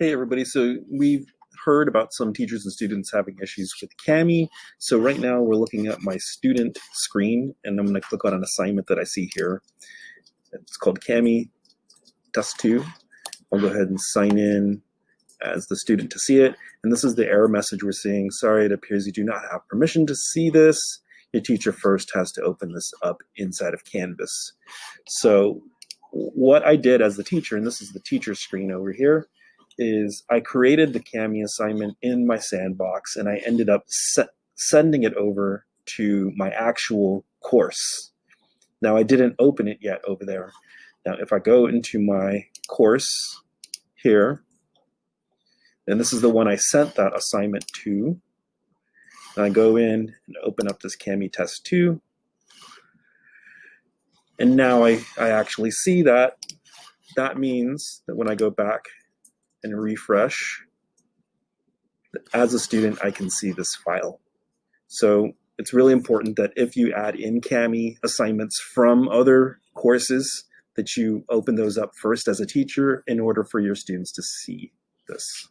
Hey everybody, so we've heard about some teachers and students having issues with Kami. So right now we're looking at my student screen and I'm gonna click on an assignment that I see here. It's called Kami Test 2. I'll go ahead and sign in as the student to see it. And this is the error message we're seeing. Sorry, it appears you do not have permission to see this. Your teacher first has to open this up inside of Canvas. So what I did as the teacher, and this is the teacher screen over here, is I created the Kami assignment in my sandbox and I ended up se sending it over to my actual course. Now I didn't open it yet over there. Now if I go into my course here, and this is the one I sent that assignment to, and I go in and open up this Kami test 2, and now I, I actually see that. That means that when I go back and refresh, as a student, I can see this file. So it's really important that if you add in Kami assignments from other courses, that you open those up first as a teacher in order for your students to see this.